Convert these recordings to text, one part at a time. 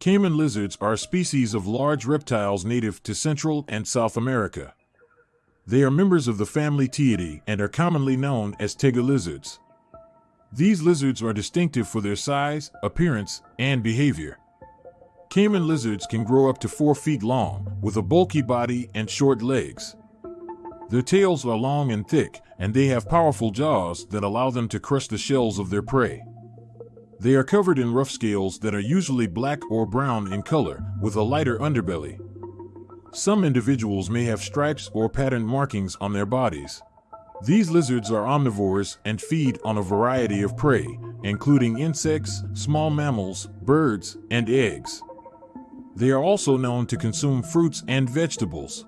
Caiman lizards are a species of large reptiles native to Central and South America. They are members of the family Teiidae and are commonly known as tegu lizards. These lizards are distinctive for their size, appearance, and behavior. Caiman lizards can grow up to 4 feet long, with a bulky body and short legs. Their tails are long and thick, and they have powerful jaws that allow them to crush the shells of their prey. They are covered in rough scales that are usually black or brown in color, with a lighter underbelly. Some individuals may have stripes or patterned markings on their bodies. These lizards are omnivores and feed on a variety of prey, including insects, small mammals, birds, and eggs. They are also known to consume fruits and vegetables.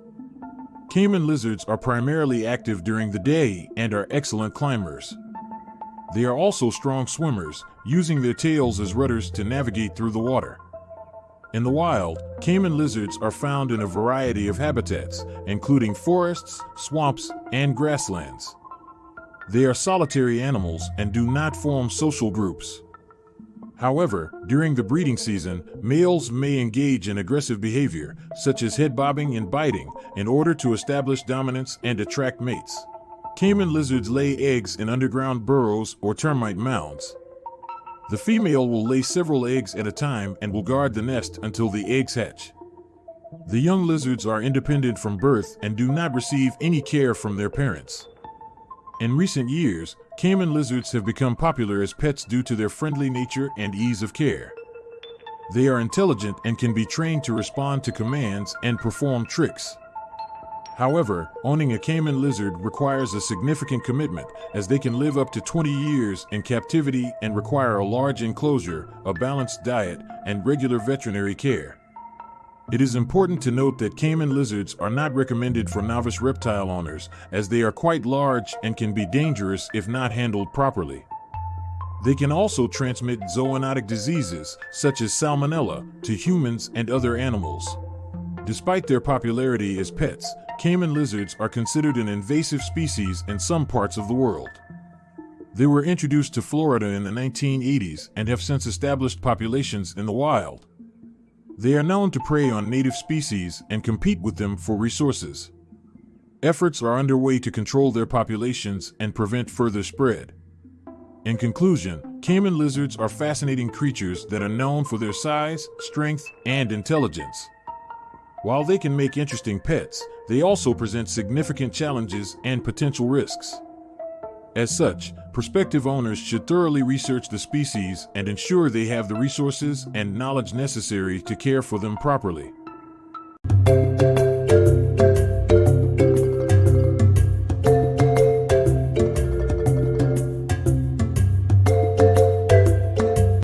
Caiman lizards are primarily active during the day and are excellent climbers. They are also strong swimmers, using their tails as rudders to navigate through the water. In the wild, caiman lizards are found in a variety of habitats, including forests, swamps, and grasslands. They are solitary animals and do not form social groups. However, during the breeding season, males may engage in aggressive behavior, such as head bobbing and biting, in order to establish dominance and attract mates. Caiman lizards lay eggs in underground burrows or termite mounds. The female will lay several eggs at a time and will guard the nest until the eggs hatch. The young lizards are independent from birth and do not receive any care from their parents. In recent years, Caiman lizards have become popular as pets due to their friendly nature and ease of care. They are intelligent and can be trained to respond to commands and perform tricks. However, owning a caiman lizard requires a significant commitment, as they can live up to 20 years in captivity and require a large enclosure, a balanced diet, and regular veterinary care. It is important to note that caiman lizards are not recommended for novice reptile owners, as they are quite large and can be dangerous if not handled properly. They can also transmit zoonotic diseases, such as salmonella, to humans and other animals. Despite their popularity as pets, Caiman lizards are considered an invasive species in some parts of the world. They were introduced to Florida in the 1980s and have since established populations in the wild. They are known to prey on native species and compete with them for resources. Efforts are underway to control their populations and prevent further spread. In conclusion, caiman lizards are fascinating creatures that are known for their size, strength, and intelligence. While they can make interesting pets, they also present significant challenges and potential risks. As such, prospective owners should thoroughly research the species and ensure they have the resources and knowledge necessary to care for them properly.